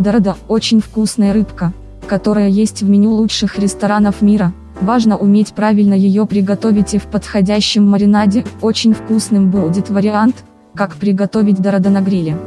Дорада – очень вкусная рыбка, которая есть в меню лучших ресторанов мира. Важно уметь правильно ее приготовить и в подходящем маринаде. Очень вкусным будет вариант, как приготовить дорада на гриле.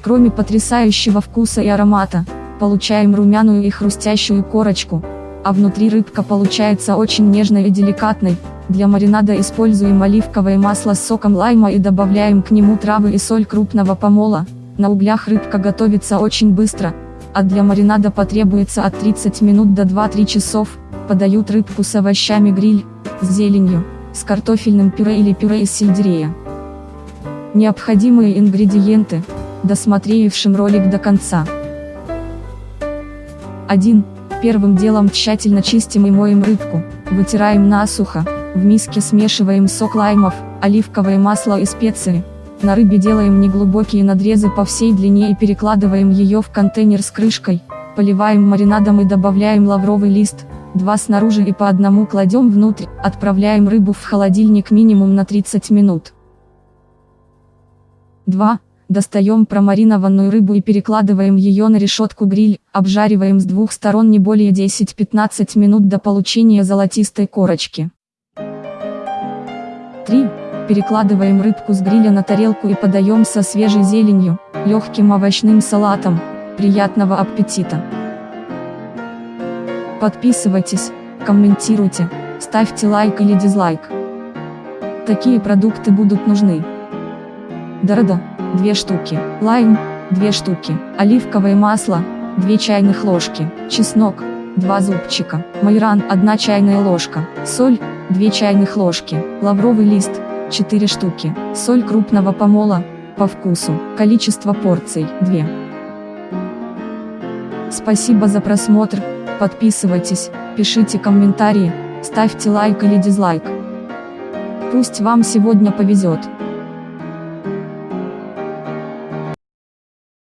Кроме потрясающего вкуса и аромата, получаем румяную и хрустящую корочку, а внутри рыбка получается очень нежной и деликатной. Для маринада используем оливковое масло с соком лайма и добавляем к нему травы и соль крупного помола. На углях рыбка готовится очень быстро, а для маринада потребуется от 30 минут до 2-3 часов. Подают рыбку с овощами гриль, с зеленью, с картофельным пюре или пюре из сельдерея. Необходимые ингредиенты, досмотревшим ролик до конца. 1. Первым делом тщательно чистим и моем рыбку, вытираем насухо, в миске смешиваем сок лаймов, оливковое масло и специи. На рыбе делаем неглубокие надрезы по всей длине и перекладываем ее в контейнер с крышкой, поливаем маринадом и добавляем лавровый лист, два снаружи и по одному кладем внутрь, отправляем рыбу в холодильник минимум на 30 минут. 2. Достаем промаринованную рыбу и перекладываем ее на решетку гриль, обжариваем с двух сторон не более 10-15 минут до получения золотистой корочки. 3. Перекладываем рыбку с гриля на тарелку и подаем со свежей зеленью, легким овощным салатом. Приятного аппетита! Подписывайтесь, комментируйте, ставьте лайк или дизлайк. Такие продукты будут нужны. Дорода, 2 штуки, лайм, 2 штуки, оливковое масло, 2 чайных ложки, чеснок, 2 зубчика, майран 1 чайная ложка, соль, 2 чайных ложки, лавровый лист, 4 штуки, соль крупного помола, по вкусу, количество порций, 2. Спасибо за просмотр, подписывайтесь, пишите комментарии, ставьте лайк или дизлайк. Пусть вам сегодня повезет.